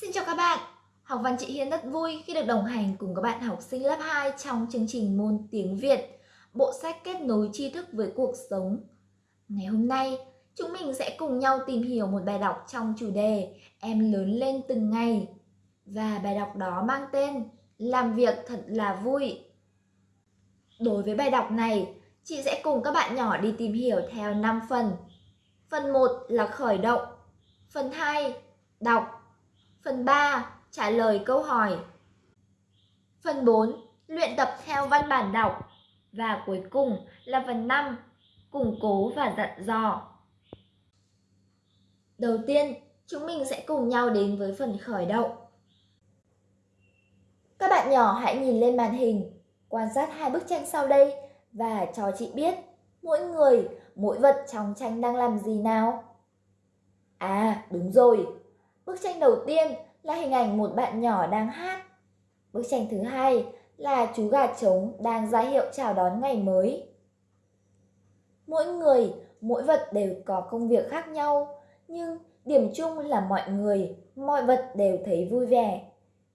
Xin chào các bạn! Học văn chị Hiên rất vui khi được đồng hành cùng các bạn học sinh lớp 2 trong chương trình môn tiếng Việt, bộ sách kết nối tri thức với cuộc sống. Ngày hôm nay, chúng mình sẽ cùng nhau tìm hiểu một bài đọc trong chủ đề Em lớn lên từng ngày. Và bài đọc đó mang tên Làm việc thật là vui. Đối với bài đọc này, chị sẽ cùng các bạn nhỏ đi tìm hiểu theo 5 phần. Phần 1 là khởi động, phần 2 đọc, Phần 3. Trả lời câu hỏi Phần 4. Luyện tập theo văn bản đọc Và cuối cùng là phần 5. Củng cố và dặn dò Đầu tiên, chúng mình sẽ cùng nhau đến với phần khởi động. Các bạn nhỏ hãy nhìn lên màn hình, quan sát hai bức tranh sau đây và cho chị biết mỗi người, mỗi vật trong tranh đang làm gì nào. À, đúng rồi, Bức tranh đầu tiên là hình ảnh một bạn nhỏ đang hát. Bức tranh thứ hai là chú gà trống đang ra hiệu chào đón ngày mới. Mỗi người, mỗi vật đều có công việc khác nhau, nhưng điểm chung là mọi người, mọi vật đều thấy vui vẻ.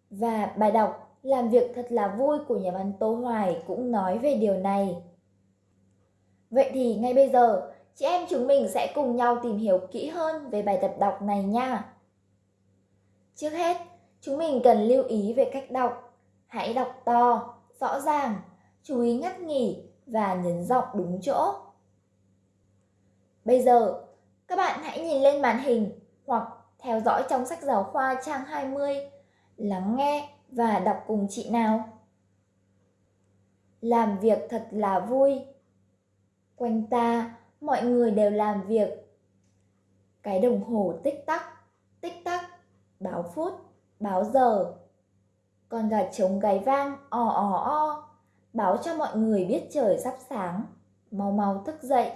Và bài đọc Làm việc thật là vui của nhà văn Tô Hoài cũng nói về điều này. Vậy thì ngay bây giờ, chị em chúng mình sẽ cùng nhau tìm hiểu kỹ hơn về bài tập đọc này nha. Trước hết, chúng mình cần lưu ý về cách đọc. Hãy đọc to, rõ ràng, chú ý ngắt nghỉ và nhấn giọng đúng chỗ. Bây giờ, các bạn hãy nhìn lên màn hình hoặc theo dõi trong sách giáo khoa trang 20, lắng nghe và đọc cùng chị nào. Làm việc thật là vui. Quanh ta, mọi người đều làm việc. Cái đồng hồ tích tắc, báo phút, báo giờ. Con gà trống gáy vang, ò ò o, báo cho mọi người biết trời sắp sáng, mau mau thức dậy.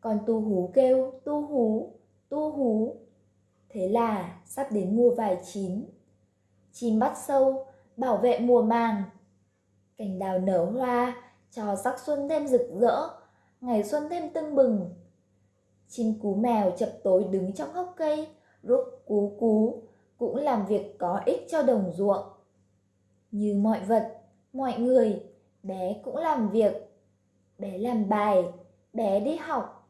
Con tu hú kêu, tu hú, tu hú. Thế là sắp đến mùa vải chín. Chim bắt sâu, bảo vệ mùa màng. Cành đào nở hoa, cho sắc xuân thêm rực rỡ, ngày xuân thêm tưng bừng. Chim cú mèo chập tối đứng trong gốc cây, rúc cú cú, cũng làm việc có ích cho đồng ruộng. Như mọi vật, mọi người, bé cũng làm việc. Bé làm bài, bé đi học.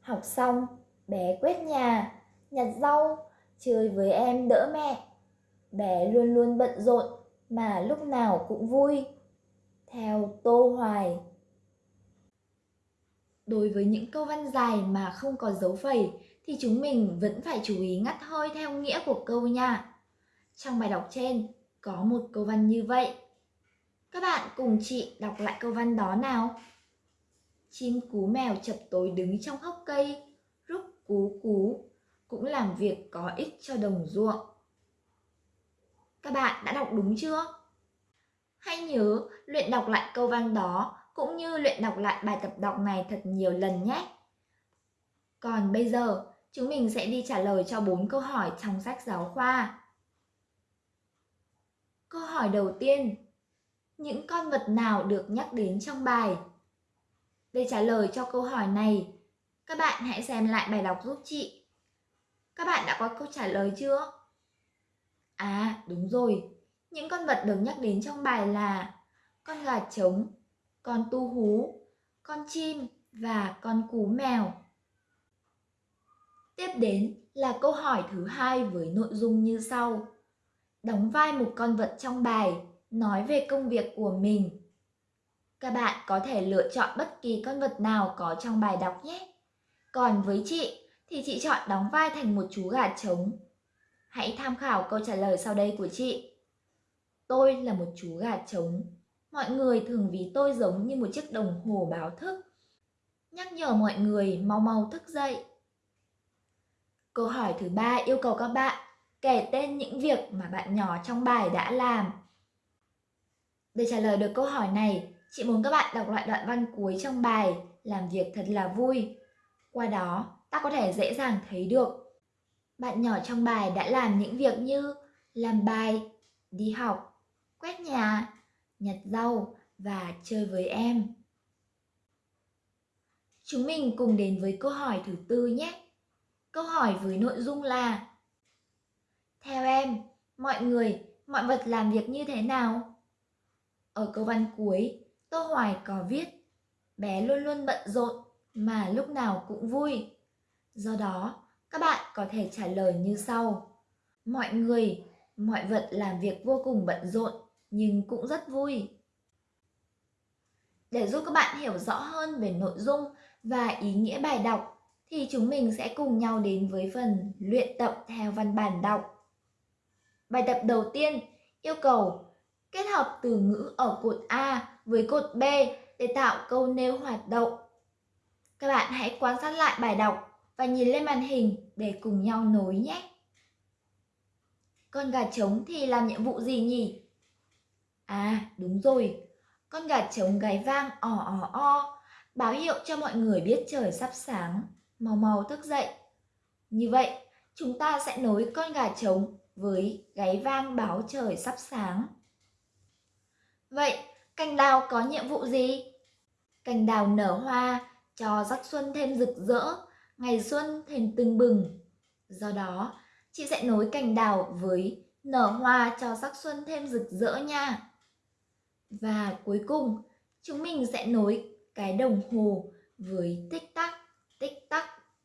Học xong, bé quét nhà, nhặt rau, chơi với em đỡ mẹ. Bé luôn luôn bận rộn mà lúc nào cũng vui. Theo Tô Hoài Đối với những câu văn dài mà không có dấu phẩy thì chúng mình vẫn phải chú ý ngắt hơi theo nghĩa của câu nha. Trong bài đọc trên có một câu văn như vậy. Các bạn cùng chị đọc lại câu văn đó nào. Chim cú mèo chập tối đứng trong hốc cây, rúc cú cú, cũng làm việc có ích cho đồng ruộng. Các bạn đã đọc đúng chưa? Hãy nhớ luyện đọc lại câu văn đó cũng như luyện đọc lại bài tập đọc này thật nhiều lần nhé. Còn bây giờ, chúng mình sẽ đi trả lời cho 4 câu hỏi trong sách giáo khoa. Câu hỏi đầu tiên, những con vật nào được nhắc đến trong bài? Để trả lời cho câu hỏi này, các bạn hãy xem lại bài đọc giúp chị. Các bạn đã có câu trả lời chưa? À, đúng rồi. Những con vật được nhắc đến trong bài là con gà trống, con tu hú, con chim và con cú mèo. Tiếp đến là câu hỏi thứ hai với nội dung như sau. Đóng vai một con vật trong bài, nói về công việc của mình. Các bạn có thể lựa chọn bất kỳ con vật nào có trong bài đọc nhé. Còn với chị thì chị chọn đóng vai thành một chú gà trống. Hãy tham khảo câu trả lời sau đây của chị. Tôi là một chú gà trống. Mọi người thường ví tôi giống như một chiếc đồng hồ báo thức. Nhắc nhở mọi người mau mau thức dậy. Câu hỏi thứ ba yêu cầu các bạn kể tên những việc mà bạn nhỏ trong bài đã làm. Để trả lời được câu hỏi này, chị muốn các bạn đọc lại đoạn văn cuối trong bài làm việc thật là vui. Qua đó, ta có thể dễ dàng thấy được bạn nhỏ trong bài đã làm những việc như làm bài, đi học, quét nhà, nhặt rau và chơi với em. Chúng mình cùng đến với câu hỏi thứ tư nhé. Câu hỏi với nội dung là Theo em, mọi người, mọi vật làm việc như thế nào? Ở câu văn cuối, Tô Hoài có viết, bé luôn luôn bận rộn mà lúc nào cũng vui. Do đó, các bạn có thể trả lời như sau. Mọi người, mọi vật làm việc vô cùng bận rộn nhưng cũng rất vui. Để giúp các bạn hiểu rõ hơn về nội dung và ý nghĩa bài đọc thì chúng mình sẽ cùng nhau đến với phần luyện tập theo văn bản đọc. Bài tập đầu tiên yêu cầu kết hợp từ ngữ ở cột A với cột B để tạo câu nêu hoạt động. Các bạn hãy quan sát lại bài đọc và nhìn lên màn hình để cùng nhau nối nhé. Con gà trống thì làm nhiệm vụ gì nhỉ? À, đúng rồi. Con gà trống gáy vang ỏ ỏ o, báo hiệu cho mọi người biết trời sắp sáng, màu màu thức dậy. Như vậy, chúng ta sẽ nối con gà trống với gáy vang báo trời sắp sáng. Vậy, cành đào có nhiệm vụ gì? Cành đào nở hoa cho sắc xuân thêm rực rỡ, ngày xuân thêm tưng bừng. Do đó, chị sẽ nối cành đào với nở hoa cho sắc xuân thêm rực rỡ nha. Và cuối cùng, chúng mình sẽ nối cái đồng hồ với tích tắc,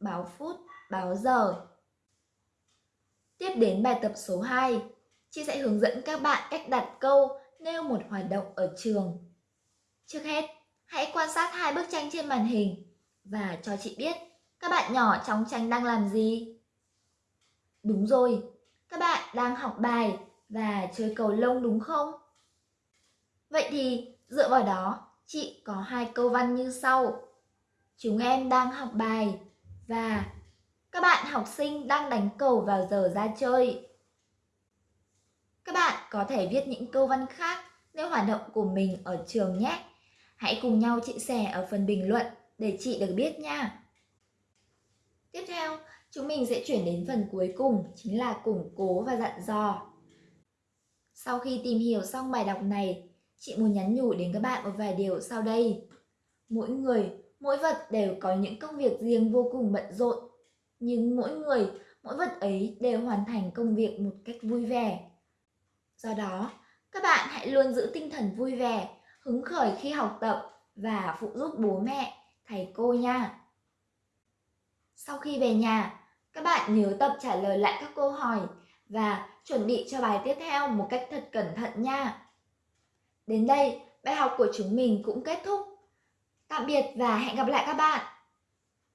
báo phút, báo giờ. Tiếp đến bài tập số 2, chị sẽ hướng dẫn các bạn cách đặt câu nêu một hoạt động ở trường. Trước hết, hãy quan sát hai bức tranh trên màn hình và cho chị biết các bạn nhỏ trong tranh đang làm gì. Đúng rồi, các bạn đang học bài và chơi cầu lông đúng không? Vậy thì dựa vào đó, chị có hai câu văn như sau. Chúng em đang học bài và các bạn học sinh đang đánh cầu vào giờ ra chơi. Các bạn có thể viết những câu văn khác nếu hoạt động của mình ở trường nhé. Hãy cùng nhau chia sẻ ở phần bình luận để chị được biết nha. Tiếp theo, chúng mình sẽ chuyển đến phần cuối cùng chính là củng cố và dặn dò. Sau khi tìm hiểu xong bài đọc này, chị muốn nhắn nhủ đến các bạn một vài điều sau đây. Mỗi người, mỗi vật đều có những công việc riêng vô cùng bận rộn. Nhưng mỗi người, mỗi vật ấy đều hoàn thành công việc một cách vui vẻ. Do đó, các bạn hãy luôn giữ tinh thần vui vẻ, hứng khởi khi học tập và phụ giúp bố mẹ, thầy cô nha. Sau khi về nhà, các bạn nhớ tập trả lời lại các câu hỏi và chuẩn bị cho bài tiếp theo một cách thật cẩn thận nha. Đến đây, bài học của chúng mình cũng kết thúc. Tạm biệt và hẹn gặp lại các bạn.